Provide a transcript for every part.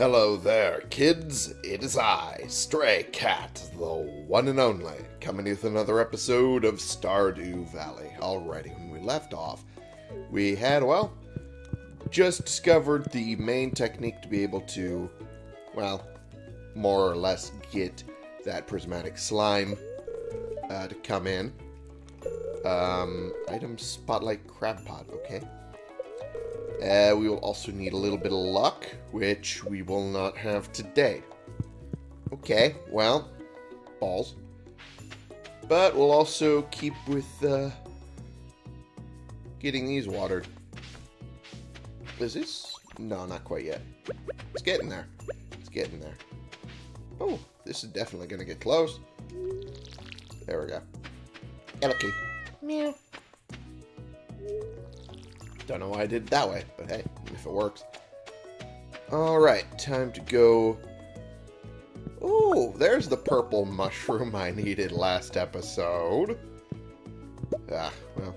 Hello there, kids. It is I, Stray Cat, the one and only, coming with another episode of Stardew Valley. Alrighty, when we left off, we had, well, just discovered the main technique to be able to, well, more or less get that prismatic slime uh, to come in. Um, item spotlight crab pot, okay. Uh, we will also need a little bit of luck, which we will not have today. Okay, well, balls. But we'll also keep with uh, getting these watered. Is this? No, not quite yet. It's getting there. It's getting there. Oh, this is definitely going to get close. There we go. Elky. Meow. Don't know why I did it that way, but hey, if it works. Alright, time to go... Oh, there's the purple mushroom I needed last episode. Ah, well.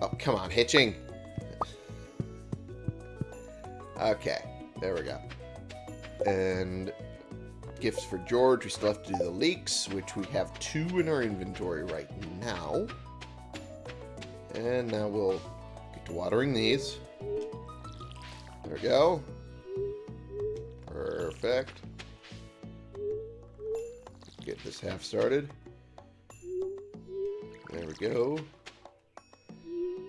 Oh, come on, hitching. Okay, there we go. And gifts for George. We still have to do the leeks, which we have two in our inventory right now. And now we'll watering these. There we go. Perfect. Get this half started. There we go.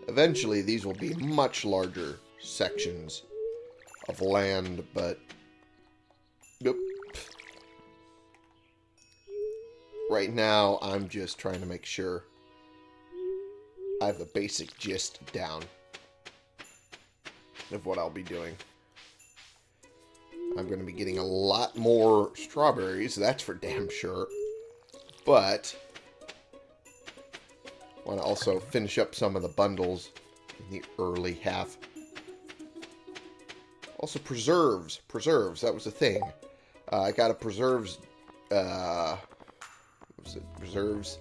Eventually, these will be much larger sections of land, but... Nope. Right now, I'm just trying to make sure I have the basic gist down of what I'll be doing. I'm going to be getting a lot more strawberries, that's for damn sure. But, I want to also finish up some of the bundles in the early half. Also, preserves. Preserves, that was a thing. Uh, I got a preserves, uh, what was it? Preserves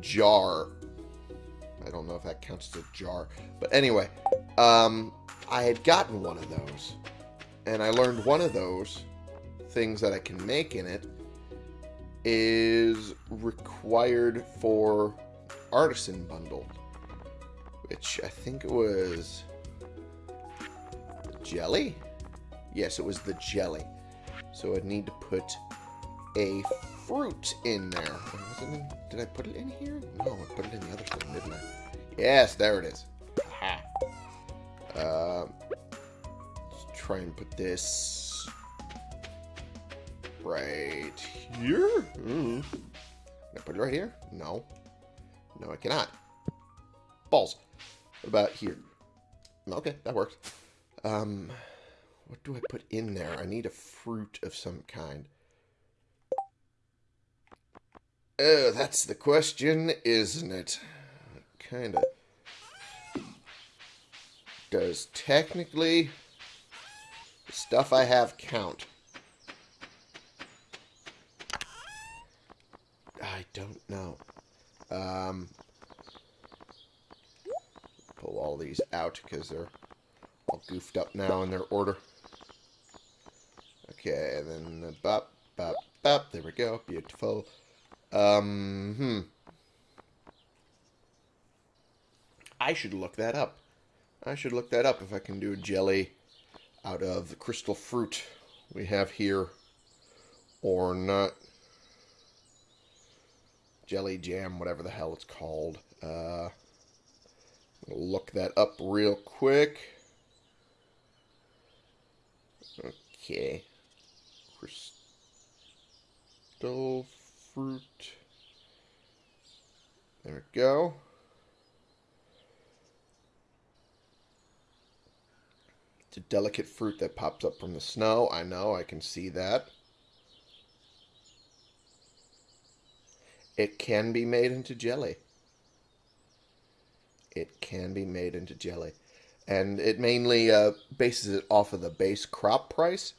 jar. I don't know if that counts as a jar. But anyway, um, I had gotten one of those. And I learned one of those things that I can make in it is required for artisan bundle. Which I think it was jelly? Yes, it was the jelly. So I'd need to put a fruit in there. In, did I put it in here? No, I put it in the other thing, didn't I? Yes, there it is. Aha. Uh, let's try and put this right here. Mm. Can I put it right here? No. No, I cannot. Balls. What about here? Okay, that works. Um, what do I put in there? I need a fruit of some kind. Oh, that's the question, isn't it? Kind of does technically the stuff I have count? I don't know. Um, pull all these out because they're all goofed up now in their order. Okay, and then the bop, bop, bop. There we go. Beautiful. Um, hmm. I should look that up. I should look that up if I can do jelly out of the crystal fruit we have here or not. Jelly jam, whatever the hell it's called. Uh, look that up real quick. Okay. Crystal fruit. There we go. It's a delicate fruit that pops up from the snow. I know, I can see that. It can be made into jelly. It can be made into jelly. And it mainly uh, bases it off of the base crop price.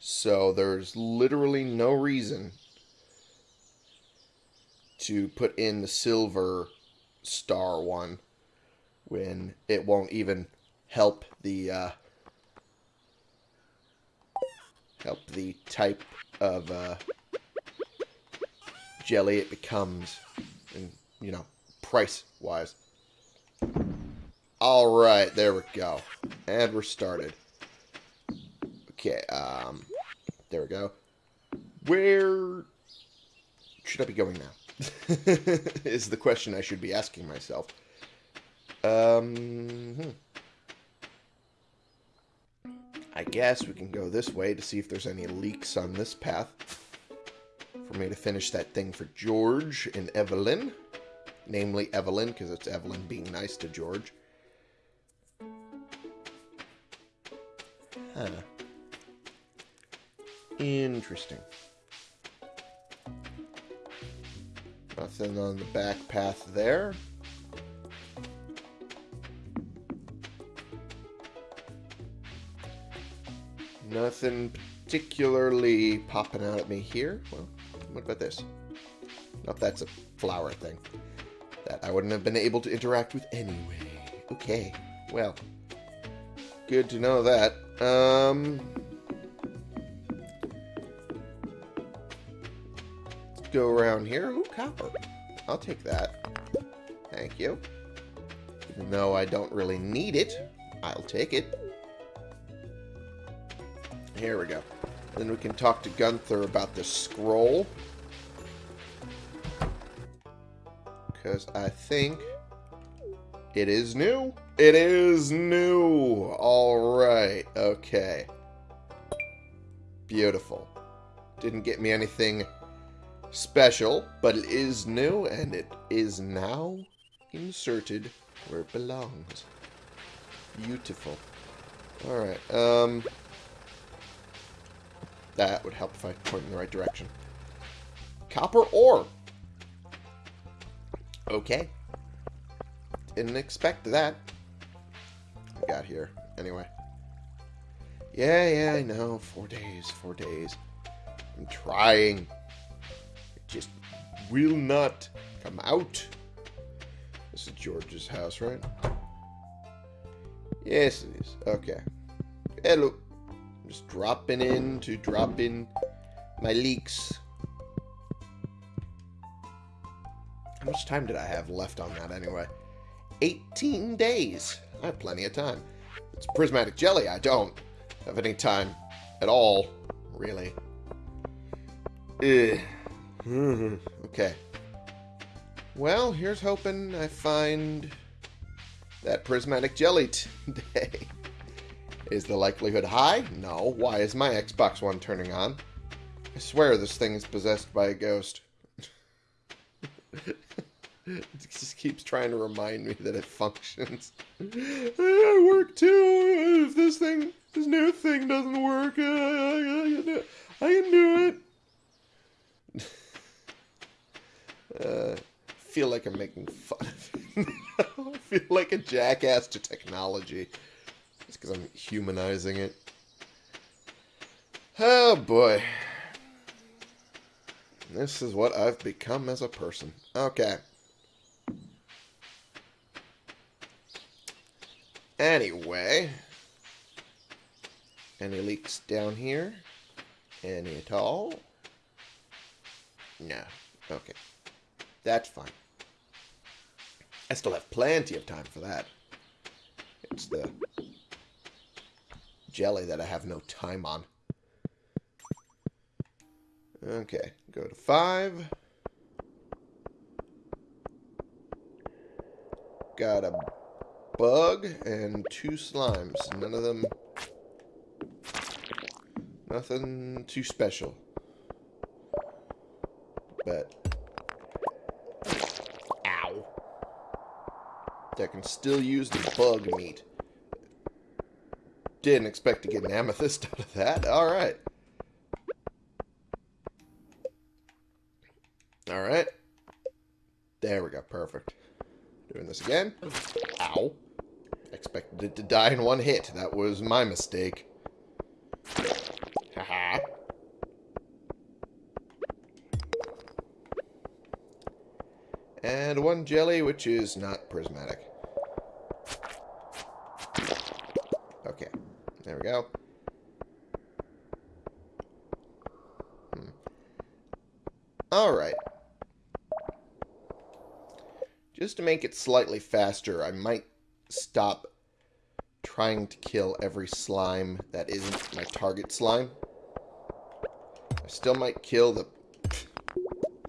So there's literally no reason to put in the silver star one when it won't even help the uh, help the type of uh, jelly it becomes, and you know, price wise. All right, there we go, and we're started. Okay, um, there we go. Where should I be going now? is the question I should be asking myself. Um, hmm. I guess we can go this way to see if there's any leeks on this path. For me to finish that thing for George and Evelyn. Namely Evelyn, because it's Evelyn being nice to George. Huh. Interesting. Nothing on the back path there. Nothing particularly popping out at me here. Well, what about this? Nope, that's a flower thing. That I wouldn't have been able to interact with anyway. Okay, well. Good to know that. Um... Let's go around here. Ooh, copper. I'll take that. Thank you. Even though I don't really need it, I'll take it. Here we go. Then we can talk to Gunther about the scroll. Because I think it is new. It is new. All right. Okay. Beautiful. Didn't get me anything special, but it is new, and it is now inserted where it belongs. Beautiful. Alright, um... That would help if I point in the right direction. Copper ore. Okay. Didn't expect that. I got here. Anyway. Yeah, yeah, I know. Four days, four days. I'm trying. It just will not come out. This is George's house, right? Yes, it is. Okay. Hello. Just dropping in to drop in my leeks. How much time did I have left on that anyway? 18 days. I have plenty of time. It's prismatic jelly. I don't have any time at all, really. Ugh. okay. Well, here's hoping I find that prismatic jelly today. Is the likelihood high? No. Why is my Xbox One turning on? I swear this thing is possessed by a ghost. it just keeps trying to remind me that it functions. I work too. If this thing, this new thing doesn't work, I can do it. uh, I feel like I'm making fun of it. I feel like a jackass to technology. Because I'm humanizing it. Oh boy. This is what I've become as a person. Okay. Anyway. Any leeks down here? Any at all? No. Okay. That's fine. I still have plenty of time for that. It's the jelly that I have no time on. Okay, go to five. Got a bug and two slimes. None of them... Nothing too special. But... Ow. I can still use the bug meat. Didn't expect to get an amethyst out of that. Alright. Alright. There we go. Perfect. Doing this again. Ow. Expected it to die in one hit. That was my mistake. Haha. and one jelly, which is not prismatic. Okay. There we go. Alright. Just to make it slightly faster, I might stop trying to kill every slime that isn't my target slime. I still might kill the...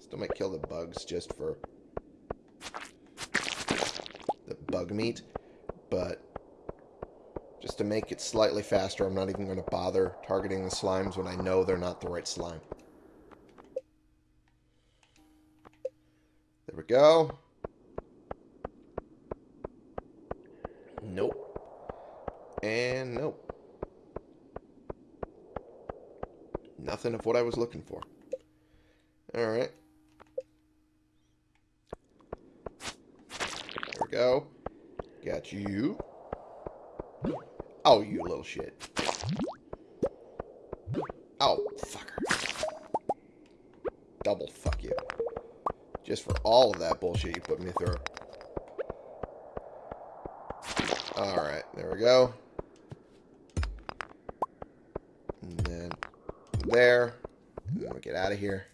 Still might kill the bugs just for the bug meat, but just to make it slightly faster, I'm not even going to bother targeting the slimes when I know they're not the right slime. We go. Nope. And nope. Nothing of what I was looking for. Alright. There we go. Got you. Bullshit you put me through. Alright, there we go. And then there. And then we get out of here.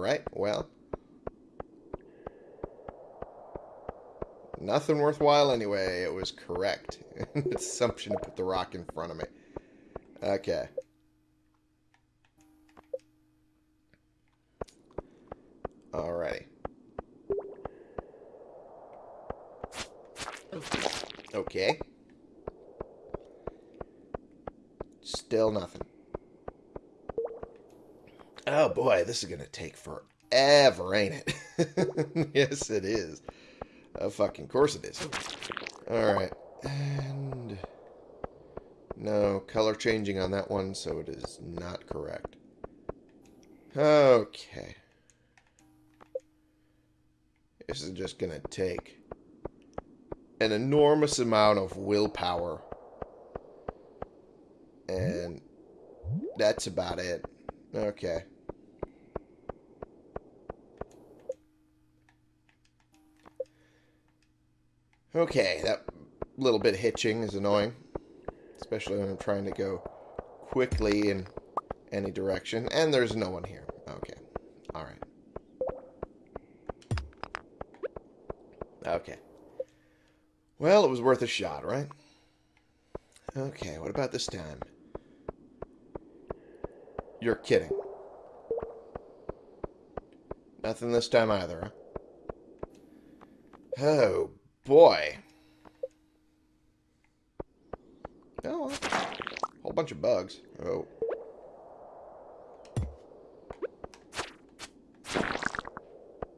Alright, well. Nothing worthwhile anyway. It was correct. Assumption to put the rock in front of me. Okay. Alrighty. Okay. Still nothing. Oh boy, this is going to take forever, ain't it? yes, it is. Of fucking course it is. Alright. And... No, color changing on that one, so it is not correct. Okay. This is just going to take an enormous amount of willpower. And that's about it. Okay. Okay, that little bit hitching is annoying. Especially when I'm trying to go quickly in any direction. And there's no one here. Okay. Alright. Okay. Well, it was worth a shot, right? Okay, what about this time? You're kidding. Nothing this time either, huh? Oh, boy. Oh, whole bunch of bugs. Oh.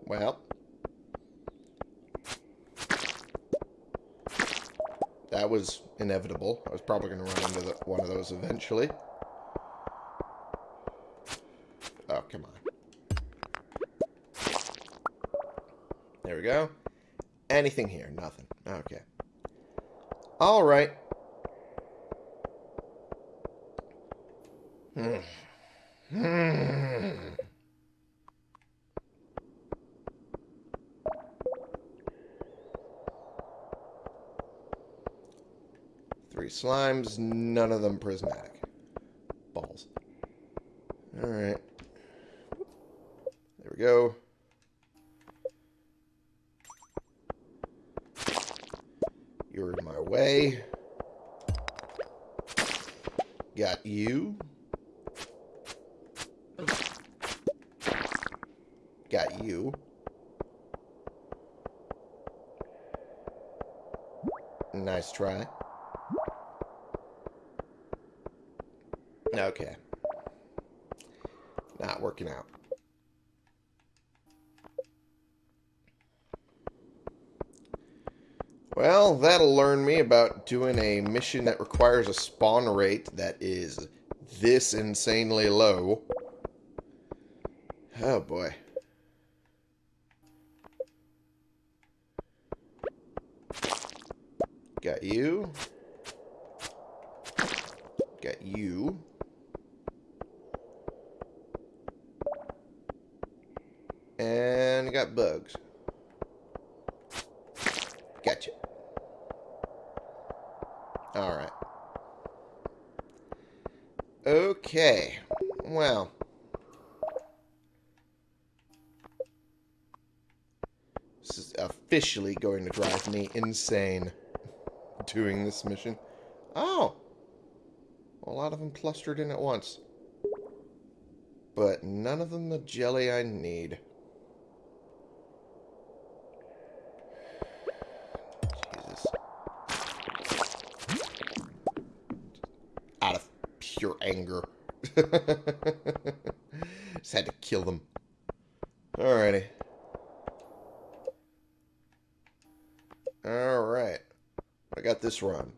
Well. That was inevitable. I was probably going to run into the, one of those eventually. Oh, come on. There we go. Anything here? Nothing. Okay. All right. Hmm. Three slimes, none of them prismatic. about doing a mission that requires a spawn rate that is this insanely low. Oh boy. Got you. Got you. And got bugs. Okay. Well. This is officially going to drive me insane doing this mission. Oh! A lot of them clustered in at once. But none of them the jelly I need. Jesus. Out of pure anger. Just had to kill them. Alrighty. Alright. I got this run.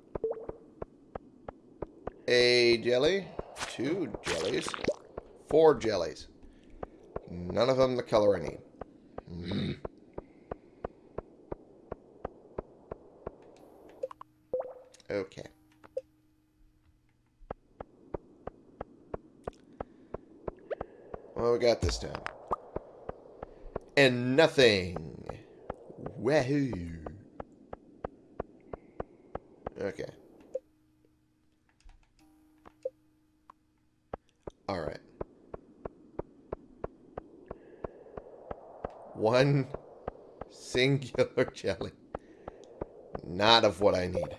A jelly. Two jellies. Four jellies. None of them the color I need. Mm. Okay. What we got this time? And nothing. Wahoo. Okay. Alright. One singular jelly. Not of what I need.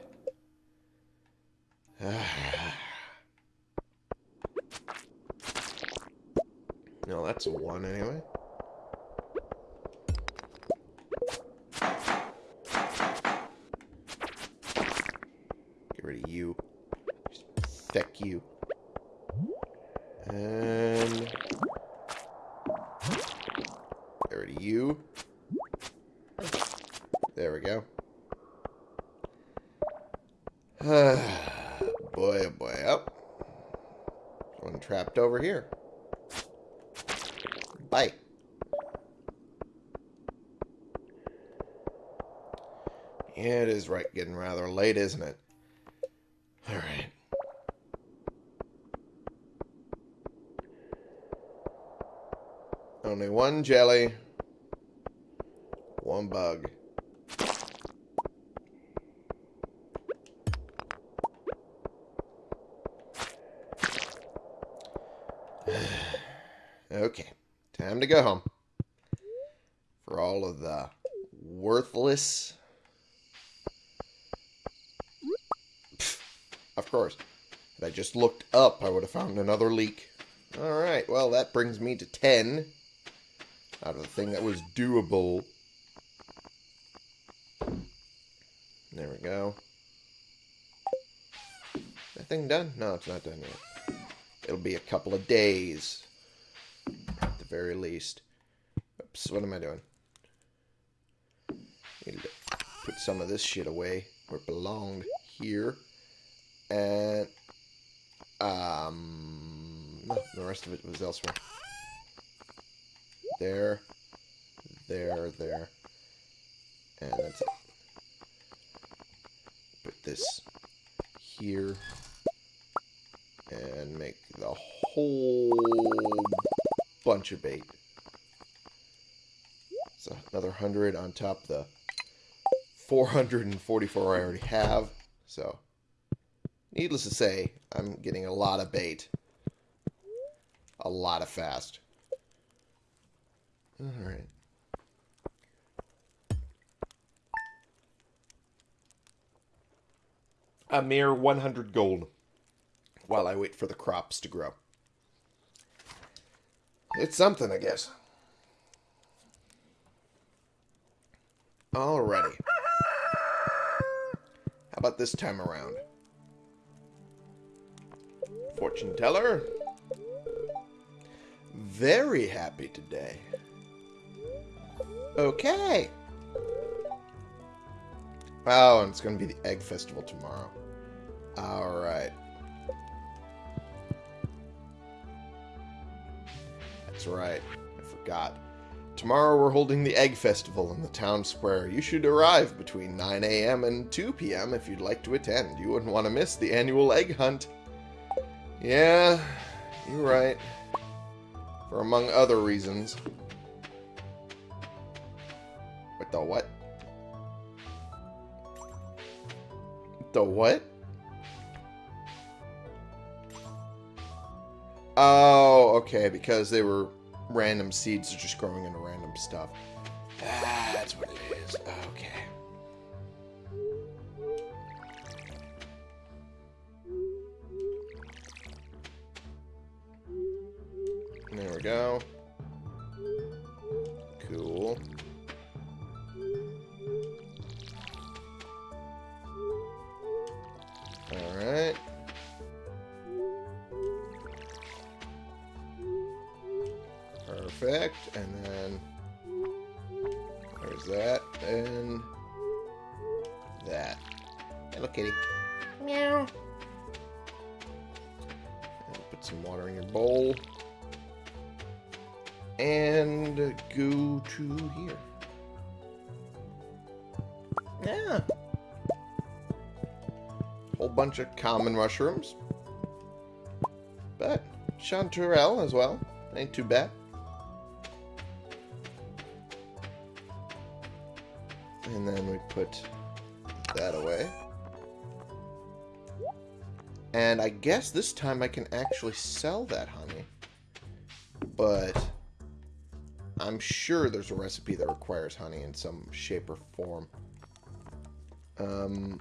no, that's a one anyway. Get rid of you. Just you. And get rid of you. There we go. boy, oh boy, up. Oh. One trapped over here. Bye. Yeah, it is right getting rather late, isn't it? Alright. Only one jelly. One bug. okay. Time to go home. For all of the worthless... course. If I just looked up, I would have found another leek. Alright, well, that brings me to 10 out of the thing that was doable. There we go. That thing done? No, it's not done yet. It'll be a couple of days. At the very least. Oops, what am I doing? Need to put some of this shit away where it belonged. Here. And... Um... No, the rest of it was elsewhere. There. There, there. And that's it. Put this here. And make the whole bunch of bait. So another 100 on top the 444 I already have. So, needless to say, I'm getting a lot of bait. A lot of fast. Alright. A mere 100 gold while I wait for the crops to grow. It's something, I guess. Alrighty. How about this time around? Fortune teller. Very happy today. Okay. Oh, and it's going to be the Egg Festival tomorrow. Alright. That's right. I forgot. Tomorrow we're holding the Egg Festival in the town square. You should arrive between 9 a.m. and 2 p.m. if you'd like to attend. You wouldn't want to miss the annual egg hunt. Yeah, you're right. For among other reasons. What the what? The what? Oh, okay, because they were random seeds just growing into random stuff. That's what it is. Okay. There we go. Cool. Alright. Perfect. And then there's that and that. Hello, kitty. Meow. Put some water in your bowl. And go to here. Yeah. Whole bunch of common mushrooms. But chanterelle as well. Ain't too bad. And then we put that away. And I guess this time I can actually sell that honey. But I'm sure there's a recipe that requires honey in some shape or form. Um,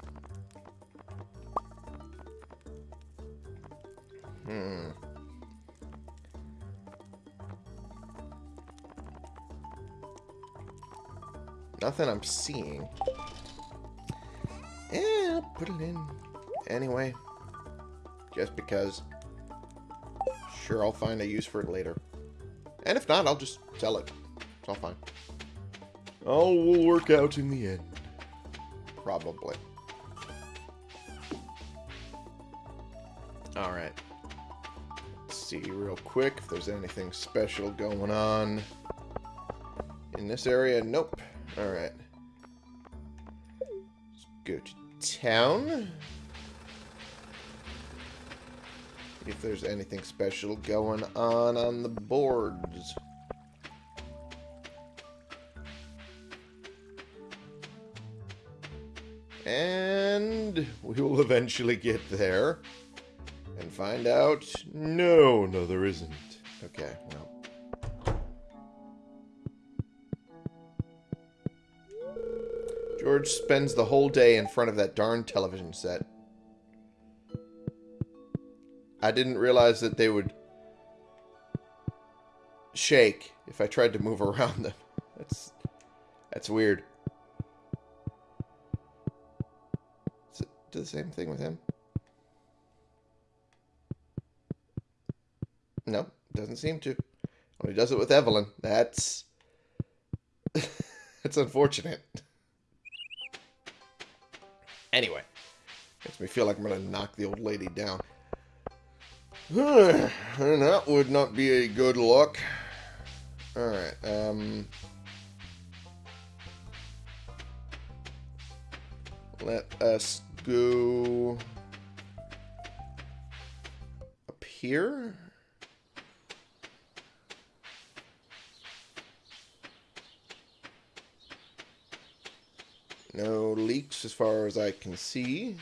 hmm. Nothing I'm seeing. Yeah, I'll put it in anyway. Just because. Sure, I'll find a use for it later. And if not, I'll just sell it. It's all fine. Oh, all will work out in the end. Probably. Alright. Let's see real quick if there's anything special going on. In this area, nope. Alright. Let's go to town. If there's anything special going on on the boards. And we will eventually get there and find out. No, no, there isn't. Okay, well. George spends the whole day in front of that darn television set. I didn't realize that they would shake if I tried to move around them. That's that's weird. Does it do the same thing with him? No, doesn't seem to. Only does it with Evelyn. That's that's unfortunate. Anyway, makes me feel like I'm gonna knock the old lady down. And that would not be a good look. Alright, um... Let us go... Up here? No leeks as far as I can see.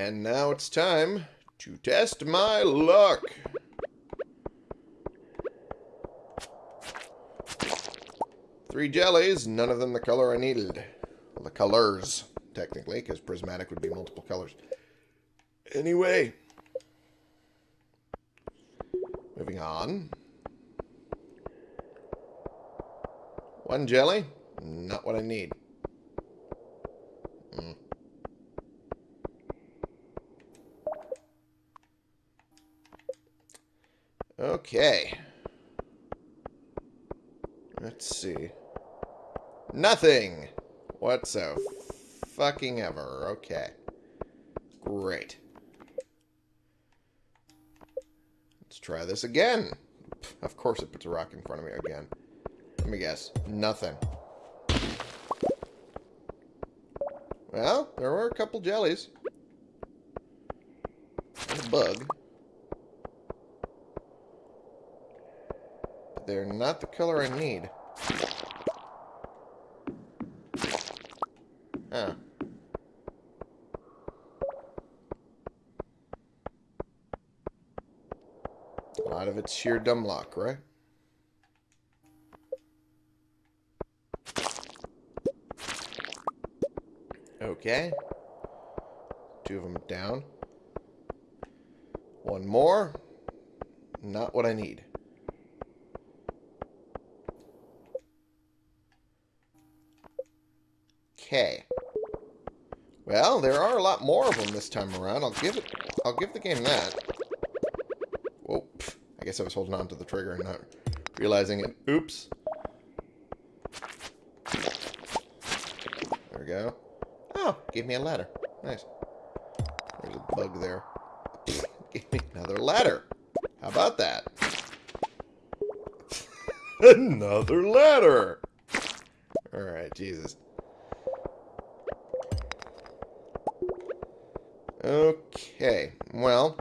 And now it's time to test my luck. Three jellies, none of them the color I needed. Well, the colors, technically, because prismatic would be multiple colors. Anyway. Moving on. One jelly, not what I need. Mm. Okay. Let's see. Nothing! What's so fucking ever. Okay. Great. Let's try this again. Of course it puts a rock in front of me again. Let me guess. Nothing. Well, there were a couple jellies. And a bug. They're not the color I need. Huh. A lot of it's sheer dumb luck, right? Okay. Two of them down. One more. Not what I need. Well, there are a lot more of them this time around. I'll give it. I'll give the game that. Whoa. pff, I guess I was holding on to the trigger and not realizing it. Oops. There we go. Oh, gave me a ladder. Nice. There's a bug there. Give me another ladder. How about that? another ladder. Alright, Jesus. Okay, well.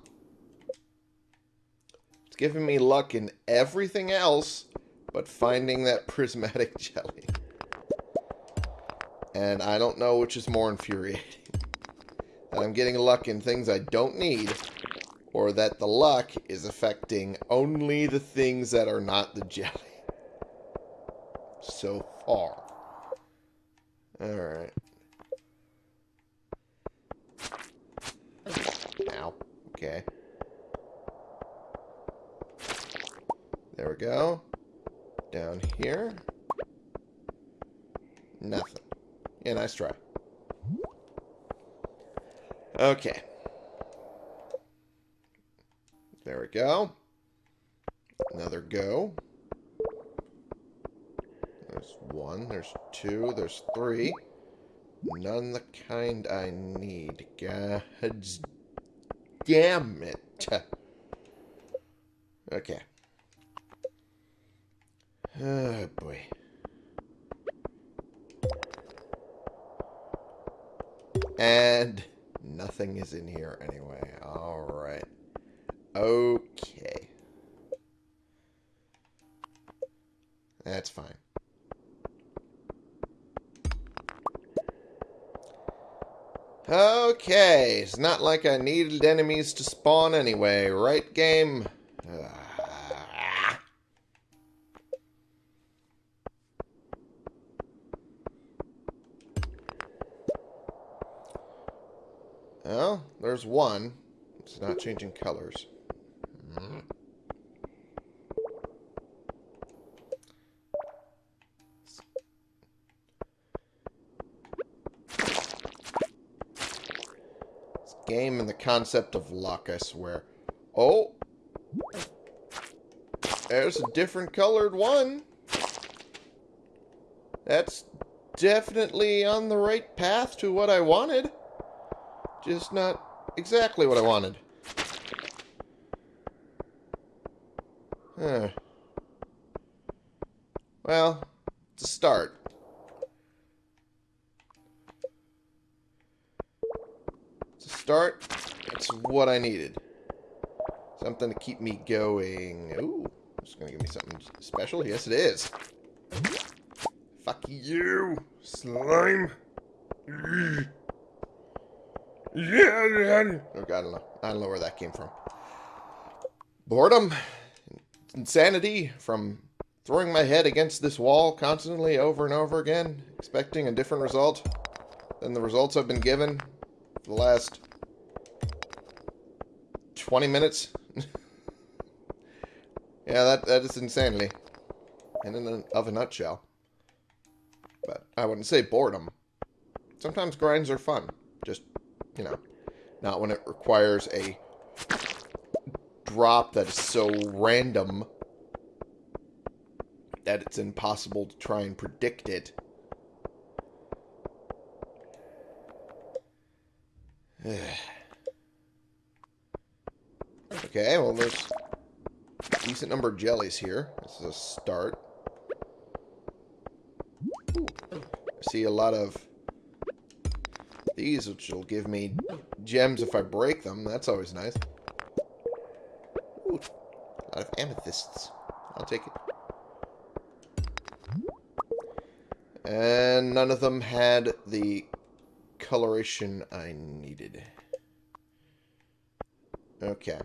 Giving me luck in everything else but finding that prismatic jelly. And I don't know which is more infuriating. That I'm getting luck in things I don't need, or that the luck is affecting only the things that are not the jelly. So far. Alright. Ow. Okay. There we go. Down here. Nothing. Yeah, nice try. Okay. There we go. Another go. There's one, there's two, there's three. None the kind I need. God damn it. Okay. Oh, boy. And nothing is in here anyway. Alright. Okay. That's fine. Okay, it's not like I needed enemies to spawn anyway, right game? One. It's not changing colors. This game and the concept of luck, I swear. Oh! There's a different colored one. That's definitely on the right path to what I wanted. Just not exactly what I wanted. Huh. Well, it's a start. It's start. It's what I needed. Something to keep me going. Ooh, it's gonna give me something special. Yes, it is. Fuck you, slime. Oh I don't know. I don't know where that came from. Boredom, insanity from throwing my head against this wall constantly over and over again, expecting a different result than the results I've been given for the last 20 minutes. yeah, that that is insanity. And in a, of a nutshell. But I wouldn't say boredom. Sometimes grinds are fun. You know, not when it requires a drop that is so random that it's impossible to try and predict it. okay, well, there's decent number of jellies here. This is a start. Ooh. I see a lot of these, which will give me gems if I break them. That's always nice. Ooh, a lot of amethysts. I'll take it. And none of them had the coloration I needed. Okay.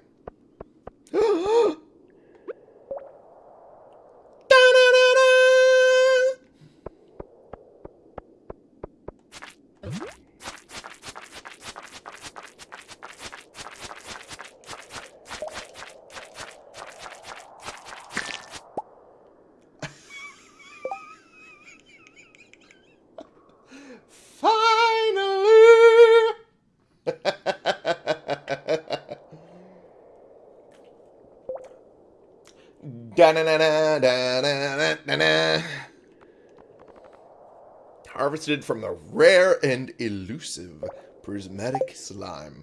Harvested from the rare and elusive prismatic slime.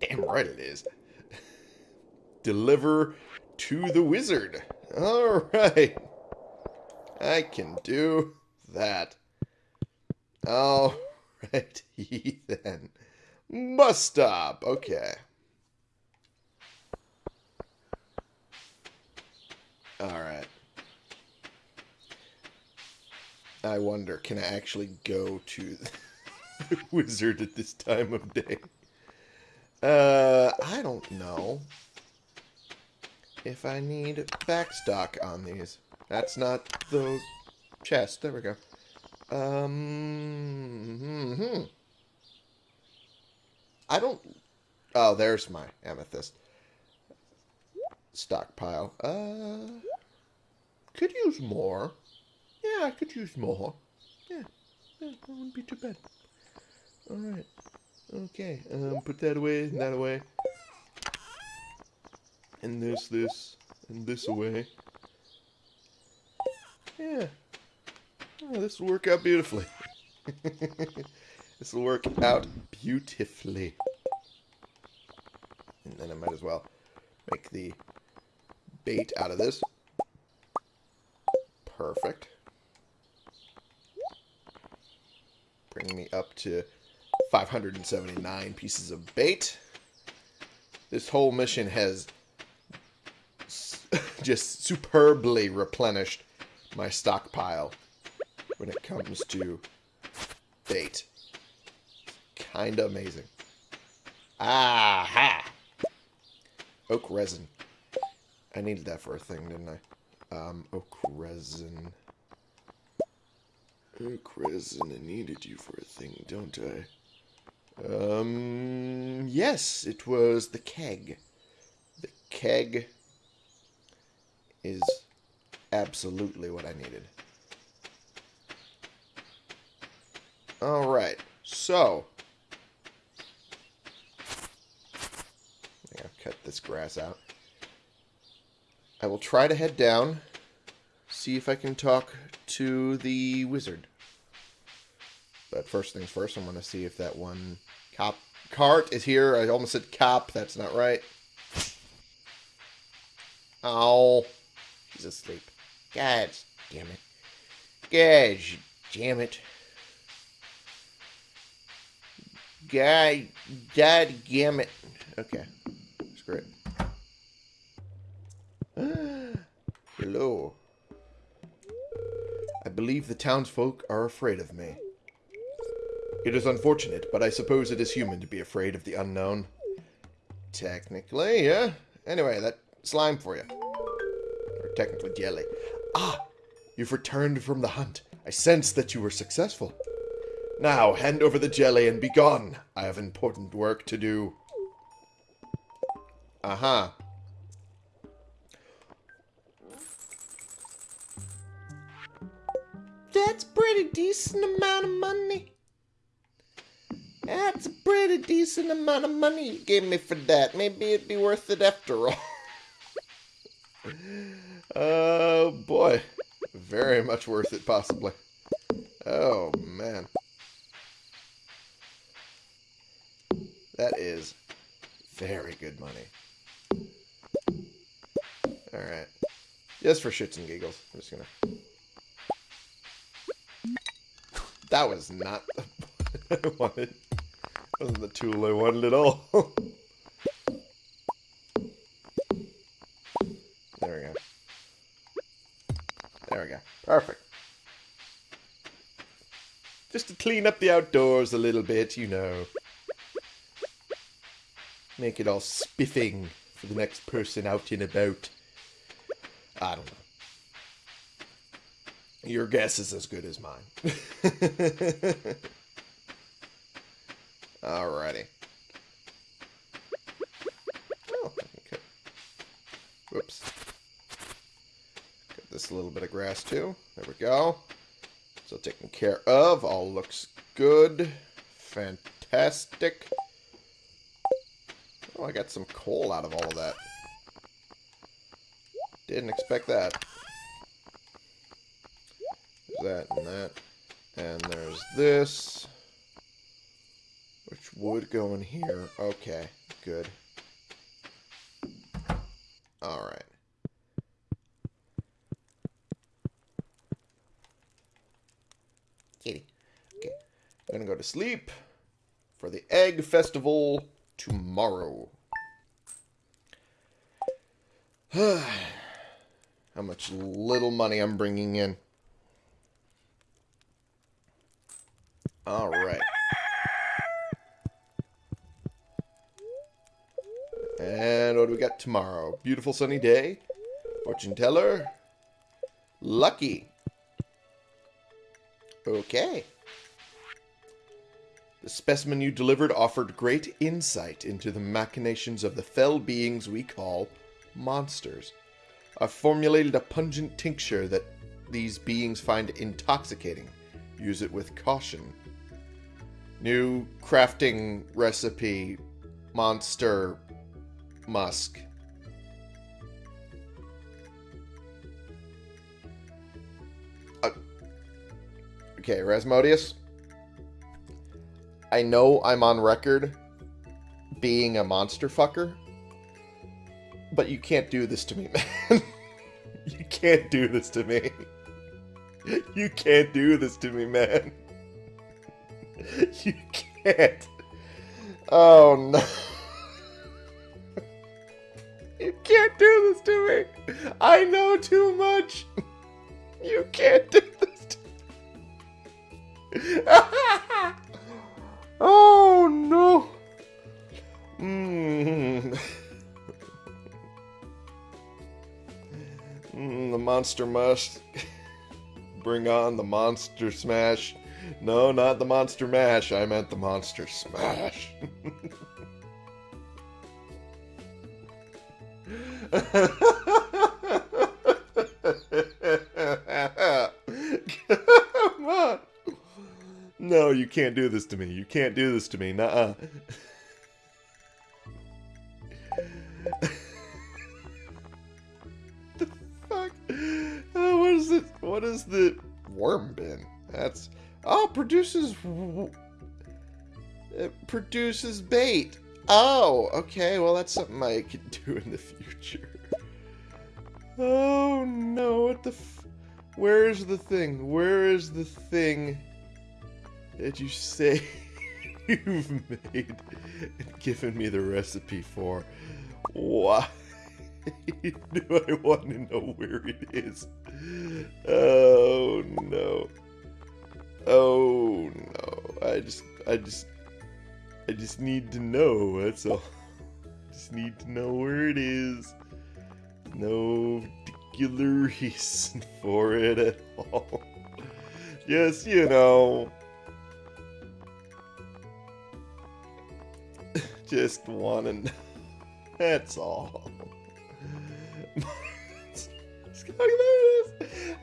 Damn right it is. Deliver to the wizard. Alright. I can do that. Alright, then. Bus stop. Okay. Alright. I wonder, can I actually go to the wizard at this time of day? Uh, I don't know if I need backstock on these. That's not the chest. There we go. Um, hmm, hmm. I don't... Oh, there's my amethyst stockpile. Uh, could use more. Yeah, I could use more. Yeah, that wouldn't be too bad. Alright. Okay, um, put that away, and that away. And this, this, and this away. Yeah. Oh, this will work out beautifully. this will work out beautifully. And then I might as well make the bait out of this. Perfect. Bringing me up to 579 pieces of bait. This whole mission has just superbly replenished my stockpile when it comes to bait. Kinda amazing. Aha! Oak resin. I needed that for a thing, didn't I? Um, oak resin. Oak resin, I needed you for a thing, don't I? Um, yes, it was the keg. The keg is absolutely what I needed. Alright, so. I'll cut this grass out. I will try to head down, see if I can talk to the wizard. But first things first, I'm going to see if that one cop cart is here. I almost said cop. That's not right. Oh, he's asleep. God damn it. Gosh, damn it. God, God damn it. Okay, screw it. Hello. I believe the townsfolk are afraid of me. It is unfortunate, but I suppose it is human to be afraid of the unknown. Technically, yeah. Anyway, that slime for you. Or technically jelly. Ah! You've returned from the hunt. I sense that you were successful. Now, hand over the jelly and be gone. I have important work to do. Aha. Uh -huh. That's pretty decent amount of money. That's a pretty decent amount of money you gave me for that. Maybe it'd be worth it after all. oh, boy. Very much worth it, possibly. Oh, man. That is very good money. Alright. Just for shits and giggles. I'm just gonna... That was not what I wanted. Wasn't the tool I wanted at all. there we go. There we go. Perfect. Just to clean up the outdoors a little bit, you know. Make it all spiffing for the next person out and about. I don't know. Your guess is as good as mine. Alrighty. Oh. Whoops. Got this little bit of grass too. There we go. So taken care of. All looks good. Fantastic. Oh, I got some coal out of all of that. Didn't expect that. There's that and that. And there's this. Which would go in here. Okay, good. Alright. Kitty. Okay. I'm gonna go to sleep for the egg festival tomorrow. How much little money I'm bringing in. Alright. And what do we got tomorrow? Beautiful sunny day. Fortune teller. Lucky. Okay. The specimen you delivered offered great insight into the machinations of the fell beings we call monsters. I've formulated a pungent tincture that these beings find intoxicating. Use it with caution. New crafting recipe monster musk. Uh, okay, Rasmodius. I know I'm on record being a monster fucker, but you can't do this to me, man. you can't do this to me. You can't do this to me, man. You can't. Oh no. Can't do this to me. I know too much. You can't do this to me. oh no. Mm. the monster must bring on the monster smash. No, not the monster mash. I meant the monster smash. Come on. No, you can't do this to me. You can't do this to me. Nuh-uh. the fuck? Oh, what is it? What is the worm bin? That's oh produces it produces bait. Oh, okay. Well, that's something I could do in the future. Oh no! What the? F Where is the thing? Where is the thing that you say you've made and given me the recipe for? Why do I want to know where it is? Oh no! Oh no! I just, I just I just need to know, that's all. Just need to know where it is. No particular reason for it at all. yes, you know. Just want to know. That's all.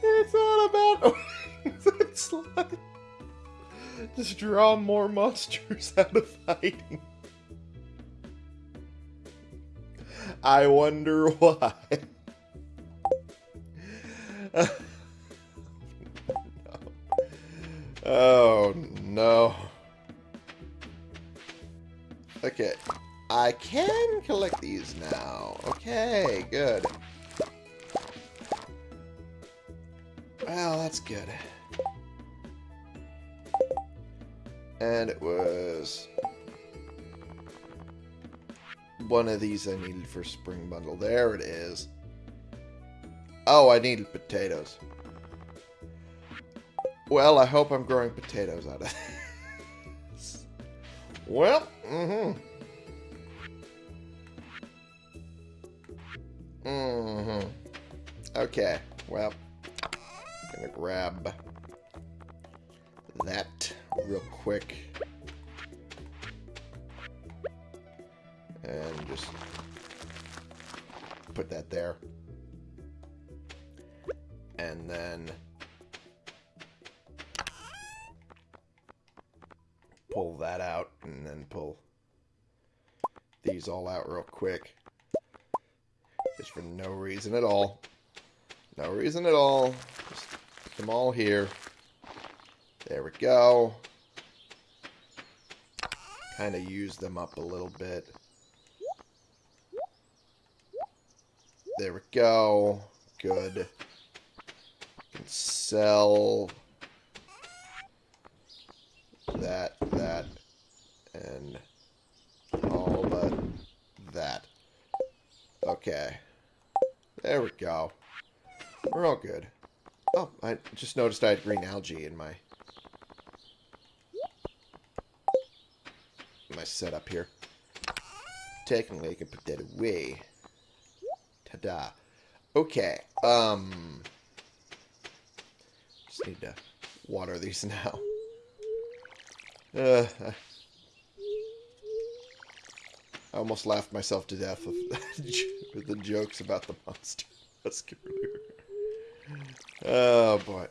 it's all about slime. Just draw more monsters out of hiding. I wonder why. Oh, no. Okay. I can collect these now. Okay, good. Well, that's good. And it was one of these I needed for spring bundle. There it is. Oh, I needed potatoes. Well, I hope I'm growing potatoes out of this. Well, mm-hmm. Mm-hmm. Okay, well, I'm gonna grab real quick. And just put that there. And then pull that out and then pull these all out real quick. Just for no reason at all. No reason at all. Just put them all here. There we go. Kind of use them up a little bit. There we go. Good. Sell that, that, and all but that. Okay. There we go. We're all good. Oh, I just noticed I had green algae in my my setup here. Technically, I can put that away. Ta-da. Okay. Um. Just need to water these now. Uh, I almost laughed myself to death with, with the jokes about the monster Oh boy.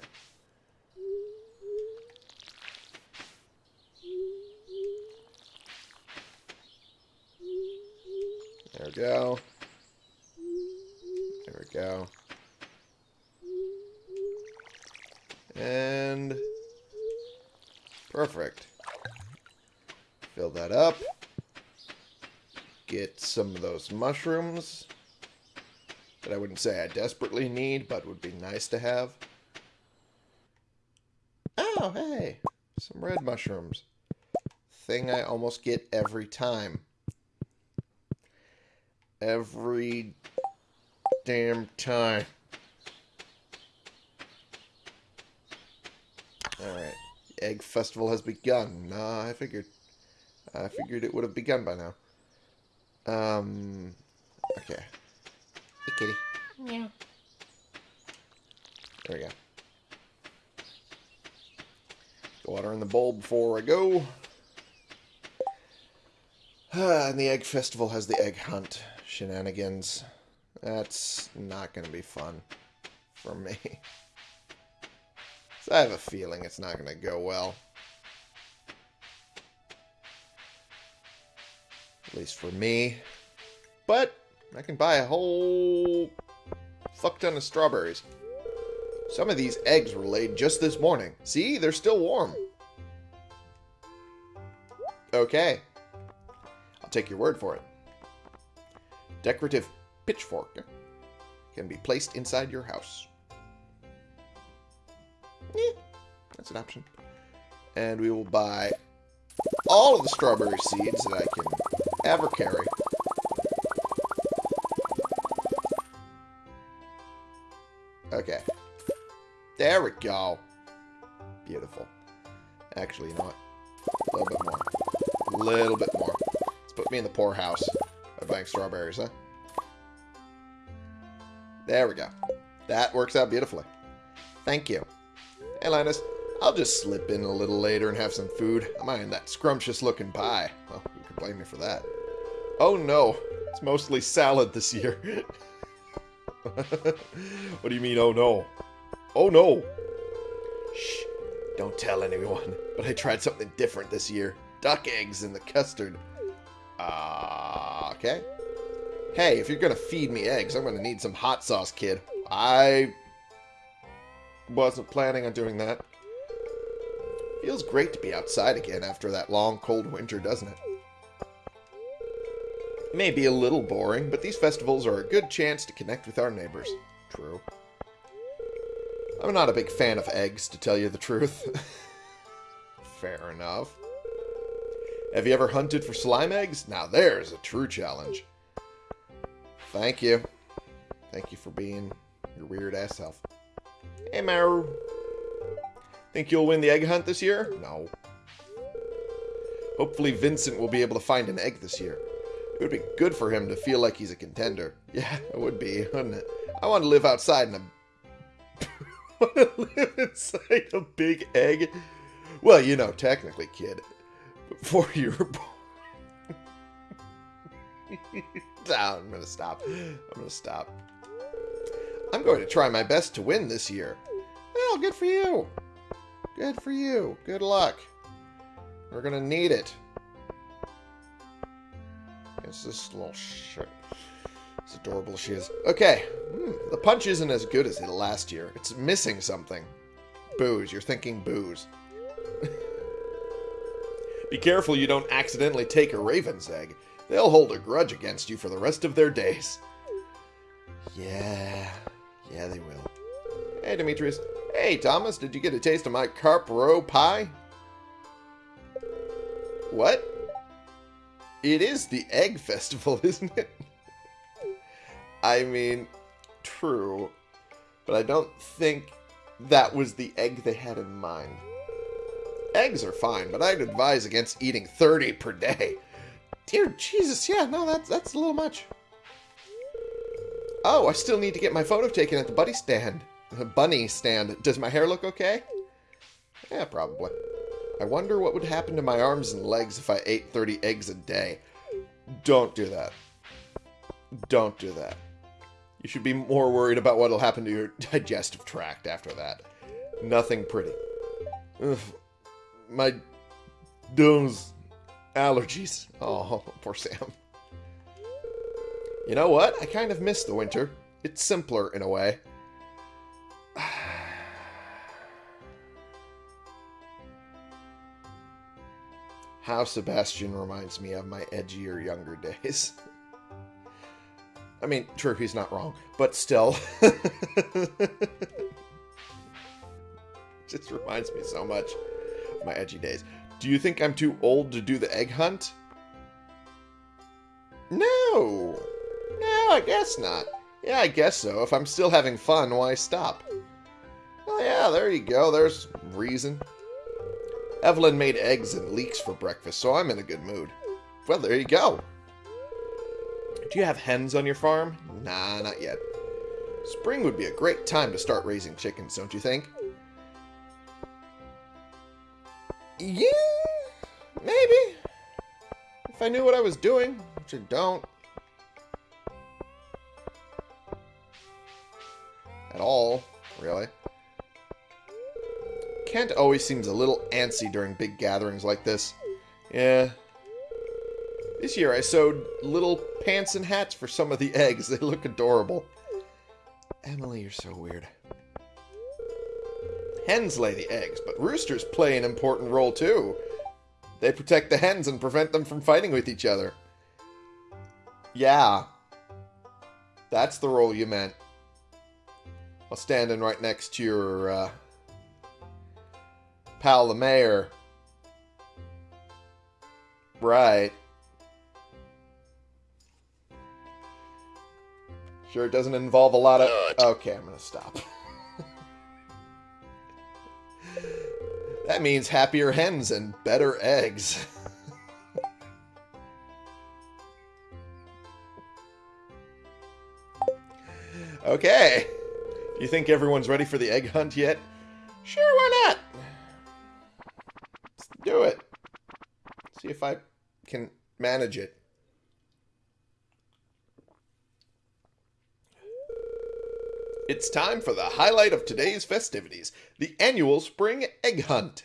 There we go. There we go. And perfect. Fill that up. Get some of those mushrooms that I wouldn't say I desperately need, but would be nice to have. Oh, hey, some red mushrooms. Thing I almost get every time. Every damn time. Alright. Egg festival has begun. Nah, I figured. I figured it would have begun by now. Um, okay. Hey, kitty. Yeah. There we go. Water in the bowl before I go. Ah, and the egg festival has the egg hunt shenanigans. That's not going to be fun for me. so I have a feeling it's not going to go well. At least for me. But I can buy a whole fuck ton of strawberries. Some of these eggs were laid just this morning. See? They're still warm. Okay. I'll take your word for it. Decorative pitchfork can be placed inside your house. Eh, that's an option. And we will buy all of the strawberry seeds that I can ever carry. Okay. There we go. Beautiful. Actually, you know what? A little bit more. A little bit more. Let's put me in the poorhouse buying strawberries, huh? There we go. That works out beautifully. Thank you. Hey, Linus. I'll just slip in a little later and have some food. I'm eyeing that scrumptious looking pie. Well, who can blame me for that? Oh no, it's mostly salad this year. what do you mean, oh no? Oh no! Shh, don't tell anyone, but I tried something different this year. Duck eggs in the custard. Uh, okay. Hey, if you're gonna feed me eggs, I'm gonna need some hot sauce, kid. I wasn't planning on doing that. Feels great to be outside again after that long, cold winter, doesn't it? May be a little boring, but these festivals are a good chance to connect with our neighbors. True. I'm not a big fan of eggs, to tell you the truth. Fair enough. Have you ever hunted for slime eggs? Now there's a true challenge. Thank you. Thank you for being your weird ass self. Hey, Maru. Think you'll win the egg hunt this year? No. Hopefully Vincent will be able to find an egg this year. It would be good for him to feel like he's a contender. Yeah, it would be, wouldn't it? I want to live outside in a... want to live inside a big egg? Well, you know, technically, kid. Before you were born... I'm going to stop. I'm going to stop. I'm going to try my best to win this year. Well, good for you. Good for you. Good luck. We're going to need it. It's this little shit. It's adorable she is. Okay. Hmm, the punch isn't as good as it last year. It's missing something. Booze. You're thinking booze. Be careful you don't accidentally take a raven's egg. They'll hold a grudge against you for the rest of their days. Yeah. Yeah, they will. Hey, Demetrius. Hey, Thomas, did you get a taste of my carp roe pie? What? It is the egg festival, isn't it? I mean, true. But I don't think that was the egg they had in mind. Eggs are fine, but I'd advise against eating 30 per day. Dear Jesus, yeah, no, that's, that's a little much. Oh, I still need to get my photo taken at the buddy stand. Bunny stand. Does my hair look okay? Yeah, probably. I wonder what would happen to my arms and legs if I ate 30 eggs a day. Don't do that. Don't do that. You should be more worried about what will happen to your digestive tract after that. Nothing pretty. Ugh. My... those allergies. Oh, poor Sam. You know what? I kind of miss the winter. It's simpler in a way. How Sebastian reminds me of my edgier younger days. I mean, true, he's not wrong, but still. Just reminds me so much my edgy days. Do you think I'm too old to do the egg hunt? No! No, I guess not. Yeah, I guess so. If I'm still having fun, why stop? Well, yeah, there you go. There's reason. Evelyn made eggs and leeks for breakfast, so I'm in a good mood. Well, there you go. Do you have hens on your farm? Nah, not yet. Spring would be a great time to start raising chickens, don't you think? Yeah, maybe. If I knew what I was doing, which I don't. At all, really. Kent always seems a little antsy during big gatherings like this. Yeah. This year I sewed little pants and hats for some of the eggs. They look adorable. Emily, you're so weird. Hens lay the eggs, but roosters play an important role too. They protect the hens and prevent them from fighting with each other. Yeah. That's the role you meant. While standing right next to your, uh, pal the mayor. Right. Sure it doesn't involve a lot of... Okay, I'm gonna stop. that means happier hens and better eggs. okay. You think everyone's ready for the egg hunt yet? Sure, why not? Let's do it. See if I can manage it. It's time for the highlight of today's festivities, the annual spring egg hunt.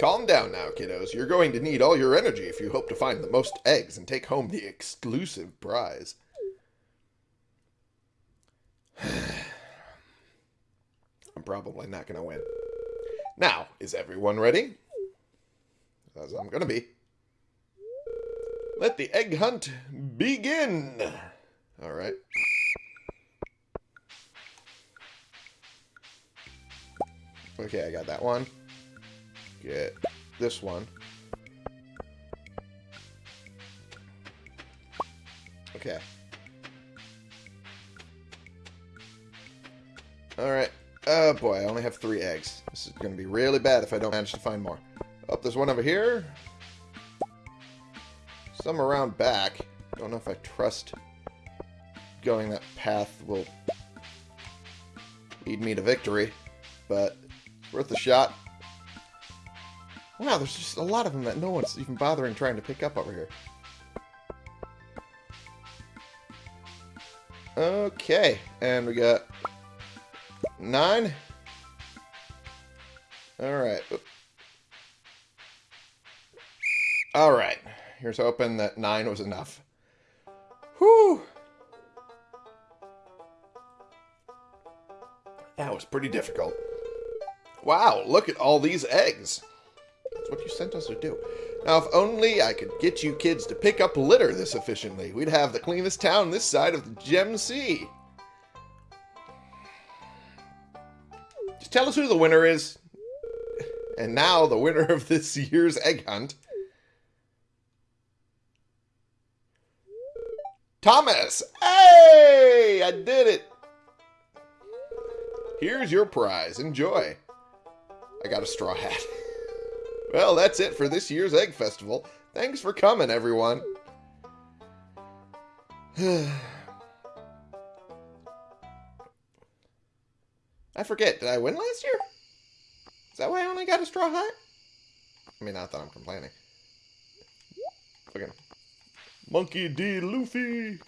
Calm down now, kiddos. You're going to need all your energy if you hope to find the most eggs and take home the exclusive prize. I'm probably not going to win. Now, is everyone ready? As I'm going to be. Let the egg hunt begin! All right. Okay, I got that one. Get this one. Okay. Alright. Oh boy, I only have three eggs. This is going to be really bad if I don't manage to find more. Oh, there's one over here. Some around back. Don't know if I trust going that path will lead me to victory, but worth a shot. Wow, there's just a lot of them that no one's even bothering trying to pick up over here. Okay, and we got nine. Alright. Alright. Here's hoping that nine was enough. Was pretty difficult. Wow, look at all these eggs. That's what you sent us to do. Now, if only I could get you kids to pick up litter this efficiently, we'd have the cleanest town this side of the Gem Sea. Just tell us who the winner is. And now, the winner of this year's egg hunt. Thomas! Hey! I did it! Here's your prize. Enjoy. I got a straw hat. well, that's it for this year's Egg Festival. Thanks for coming, everyone. I forget, did I win last year? Is that why I only got a straw hat? I mean, not that I'm complaining. Fucking Monkey D. Luffy.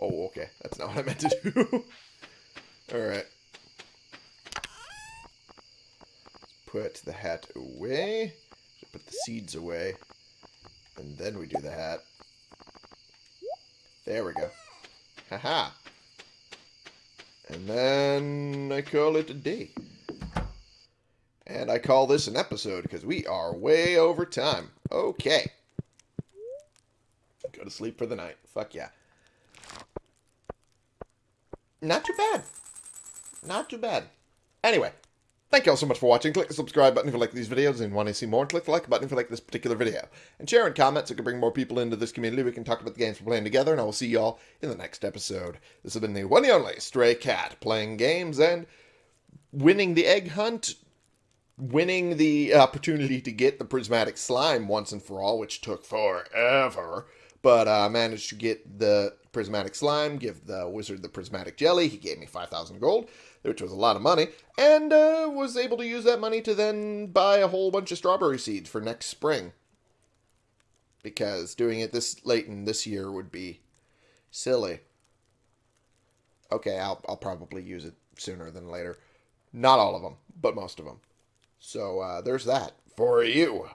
Oh, okay. That's not what I meant to do. Alright. Put the hat away. Put the seeds away. And then we do the hat. There we go. Haha. And then I call it a day. And I call this an episode because we are way over time. Okay. Go to sleep for the night. Fuck yeah. Not too bad. Not too bad. Anyway, thank you all so much for watching. Click the subscribe button if you like these videos and want to see more. Click the like button if you like this particular video. And share and comment so we can bring more people into this community. We can talk about the games we're playing together, and I will see you all in the next episode. This has been the one and only Stray Cat, playing games and winning the egg hunt, winning the opportunity to get the prismatic slime once and for all, which took forever but I uh, managed to get the prismatic slime, give the wizard the prismatic jelly. He gave me 5,000 gold, which was a lot of money, and uh, was able to use that money to then buy a whole bunch of strawberry seeds for next spring. Because doing it this late in this year would be silly. Okay, I'll, I'll probably use it sooner than later. Not all of them, but most of them. So uh, there's that for you.